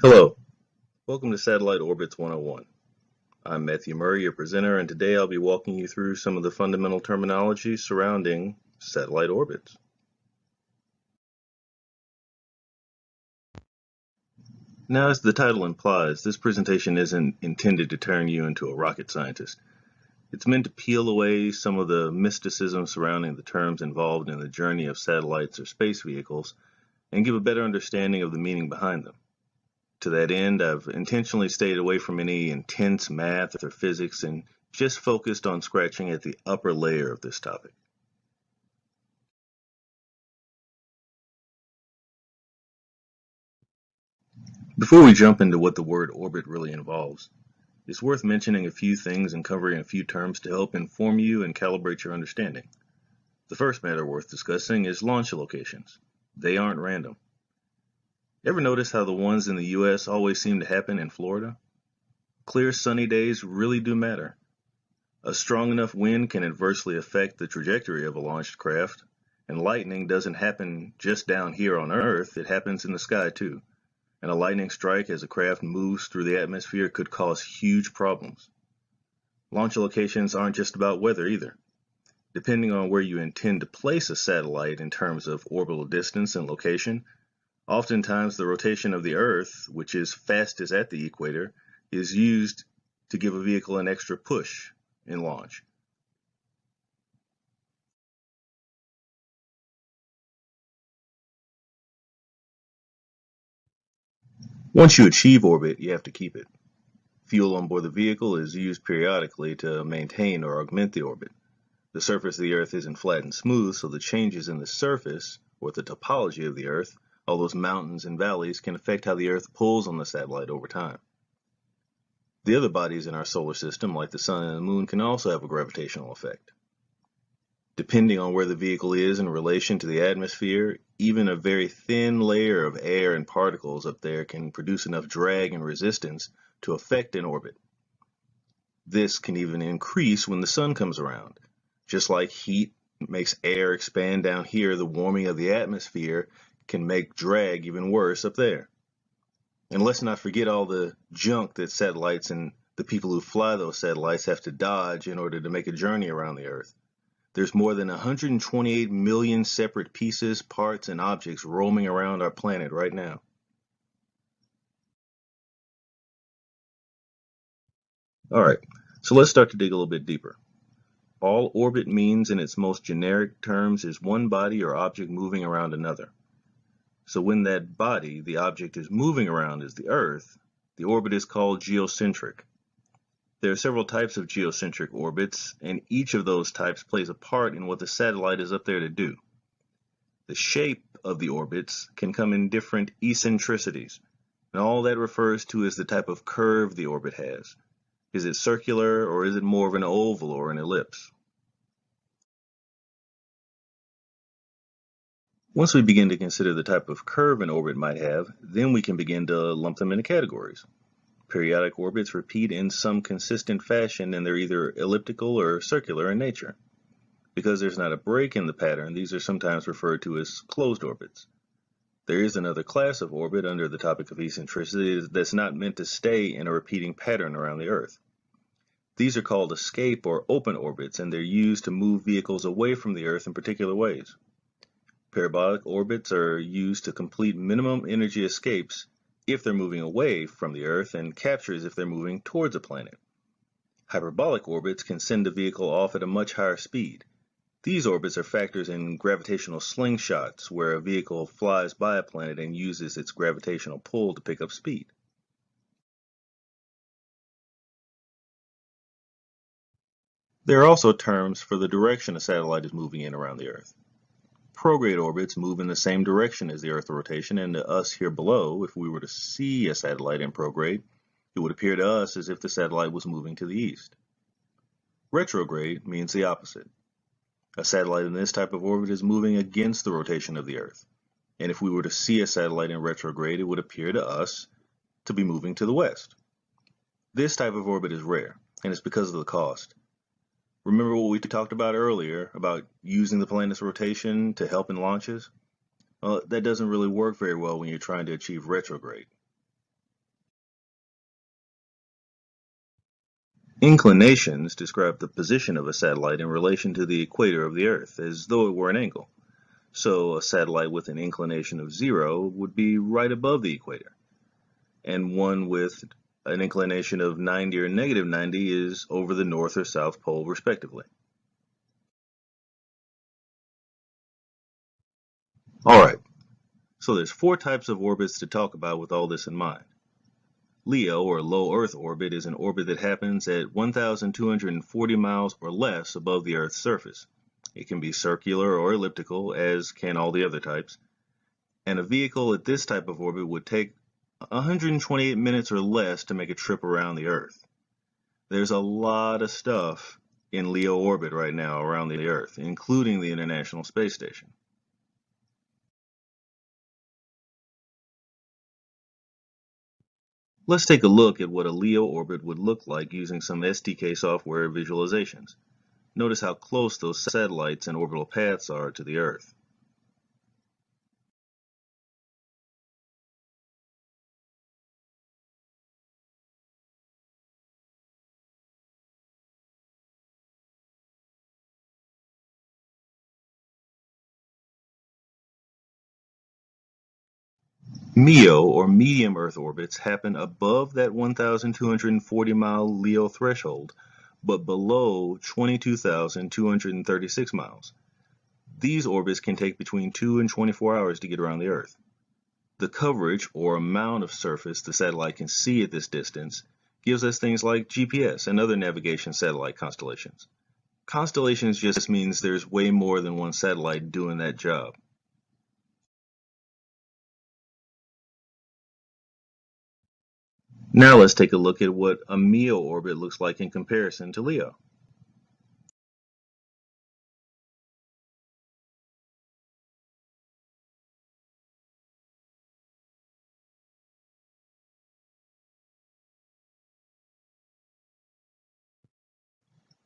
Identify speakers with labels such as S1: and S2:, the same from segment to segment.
S1: Hello, welcome to Satellite Orbits 101. I'm Matthew Murray, your presenter, and today I'll be walking you through some of the fundamental terminology surrounding satellite orbits. Now, as the title implies, this presentation isn't intended to turn you into a rocket scientist. It's meant to peel away some of the mysticism surrounding the terms involved in the journey of satellites or space vehicles and give a better understanding of the meaning behind them. To that end, I've intentionally stayed away from any intense math or physics and just focused on scratching at the upper layer of this topic. Before we jump into what the word orbit really involves, it's worth mentioning a few things and covering a few terms to help inform you and calibrate your understanding. The first matter worth discussing is launch locations. They aren't random. Ever notice how the ones in the US always seem to happen in Florida? Clear sunny days really do matter. A strong enough wind can adversely affect the trajectory of a launched craft, and lightning doesn't happen just down here on Earth, it happens in the sky too and a lightning strike as a craft moves through the atmosphere could cause huge problems. Launch locations aren't just about weather either. Depending on where you intend to place a satellite in terms of orbital distance and location, oftentimes the rotation of the Earth, which is fastest at the equator, is used to give a vehicle an extra push in launch. Once you achieve orbit, you have to keep it. Fuel on board the vehicle is used periodically to maintain or augment the orbit. The surface of the Earth isn't flat and smooth, so the changes in the surface, or the topology of the Earth, all those mountains and valleys, can affect how the Earth pulls on the satellite over time. The other bodies in our solar system, like the Sun and the Moon, can also have a gravitational effect. Depending on where the vehicle is in relation to the atmosphere, even a very thin layer of air and particles up there can produce enough drag and resistance to affect an orbit. This can even increase when the sun comes around. Just like heat makes air expand down here, the warming of the atmosphere can make drag even worse up there. And let's not forget all the junk that satellites and the people who fly those satellites have to dodge in order to make a journey around the Earth. There's more than 128 million separate pieces, parts, and objects roaming around our planet right now. All right, so let's start to dig a little bit deeper. All orbit means in its most generic terms is one body or object moving around another. So when that body, the object, is moving around is the Earth, the orbit is called geocentric. There are several types of geocentric orbits, and each of those types plays a part in what the satellite is up there to do. The shape of the orbits can come in different eccentricities, and all that refers to is the type of curve the orbit has. Is it circular, or is it more of an oval or an ellipse? Once we begin to consider the type of curve an orbit might have, then we can begin to lump them into categories. Periodic orbits repeat in some consistent fashion and they're either elliptical or circular in nature. Because there's not a break in the pattern, these are sometimes referred to as closed orbits. There is another class of orbit under the topic of eccentricity that's not meant to stay in a repeating pattern around the Earth. These are called escape or open orbits and they're used to move vehicles away from the Earth in particular ways. Parabolic orbits are used to complete minimum energy escapes if they're moving away from the Earth and captures if they're moving towards a planet. Hyperbolic orbits can send a vehicle off at a much higher speed. These orbits are factors in gravitational slingshots, where a vehicle flies by a planet and uses its gravitational pull to pick up speed. There are also terms for the direction a satellite is moving in around the Earth prograde orbits move in the same direction as the Earth's rotation, and to us here below, if we were to see a satellite in prograde, it would appear to us as if the satellite was moving to the east. Retrograde means the opposite. A satellite in this type of orbit is moving against the rotation of the Earth, and if we were to see a satellite in retrograde, it would appear to us to be moving to the west. This type of orbit is rare, and it's because of the cost. Remember what we talked about earlier about using the planet's rotation to help in launches? Well, that doesn't really work very well when you're trying to achieve retrograde. Inclinations describe the position of a satellite in relation to the equator of the Earth, as though it were an angle. So a satellite with an inclination of zero would be right above the equator, and one with an inclination of 90 or negative 90 is over the north or south pole respectively. Alright, so there's four types of orbits to talk about with all this in mind. LEO, or low Earth orbit, is an orbit that happens at 1,240 miles or less above the Earth's surface. It can be circular or elliptical, as can all the other types. And a vehicle at this type of orbit would take 128 minutes or less to make a trip around the Earth. There's a lot of stuff in LEO orbit right now around the Earth, including the International Space Station. Let's take a look at what a LEO orbit would look like using some STK software visualizations. Notice how close those satellites and orbital paths are to the Earth. MEO, or medium Earth orbits, happen above that 1,240 mile LEO threshold, but below 22,236 miles. These orbits can take between 2 and 24 hours to get around the Earth. The coverage, or amount of surface the satellite can see at this distance, gives us things like GPS and other navigation satellite constellations. Constellations just means there's way more than one satellite doing that job. Now let's take a look at what a MEO orbit looks like in comparison to LEO.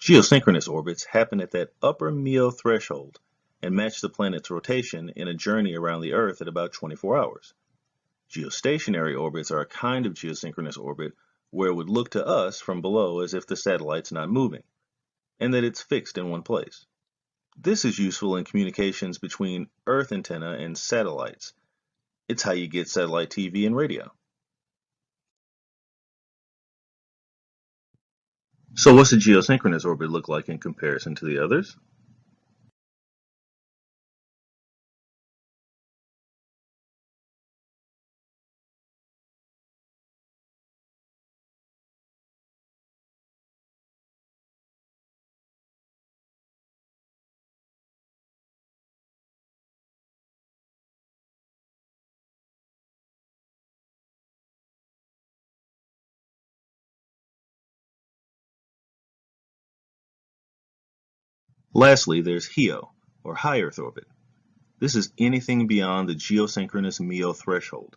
S1: Geosynchronous orbits happen at that upper MEO threshold and match the planet's rotation in a journey around the Earth at about 24 hours. Geostationary orbits are a kind of geosynchronous orbit where it would look to us from below as if the satellite's not moving, and that it's fixed in one place. This is useful in communications between Earth antenna and satellites. It's how you get satellite TV and radio. So what's a geosynchronous orbit look like in comparison to the others? Lastly, there's HEO, or high Earth orbit. This is anything beyond the geosynchronous MEO threshold.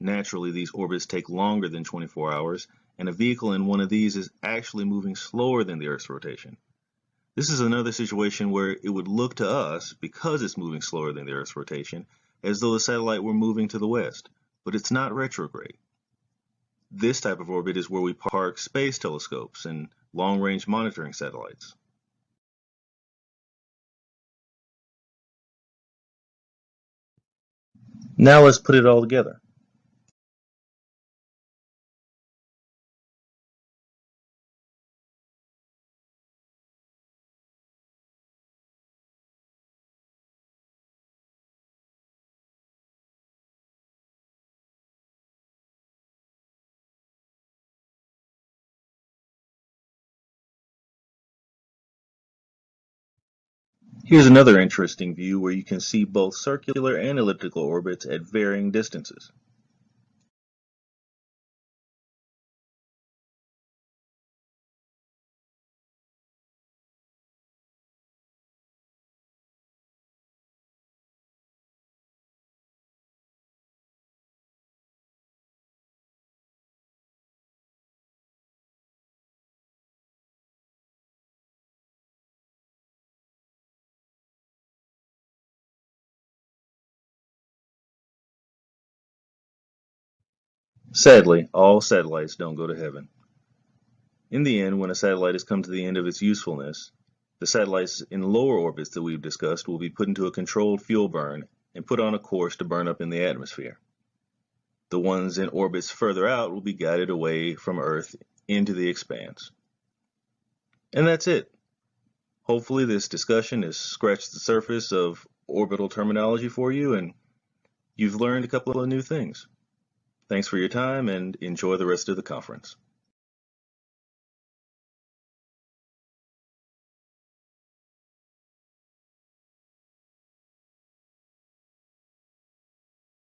S1: Naturally, these orbits take longer than 24 hours, and a vehicle in one of these is actually moving slower than the Earth's rotation. This is another situation where it would look to us, because it's moving slower than the Earth's rotation, as though the satellite were moving to the west, but it's not retrograde. This type of orbit is where we park space telescopes and long-range monitoring satellites. Now let's put it all together. Here's another interesting view where you can see both circular and elliptical orbits at varying distances. Sadly, all satellites don't go to heaven. In the end, when a satellite has come to the end of its usefulness, the satellites in lower orbits that we've discussed will be put into a controlled fuel burn and put on a course to burn up in the atmosphere. The ones in orbits further out will be guided away from Earth into the expanse. And that's it. Hopefully this discussion has scratched the surface of orbital terminology for you and you've learned a couple of new things. Thanks for your time and enjoy the rest of the conference.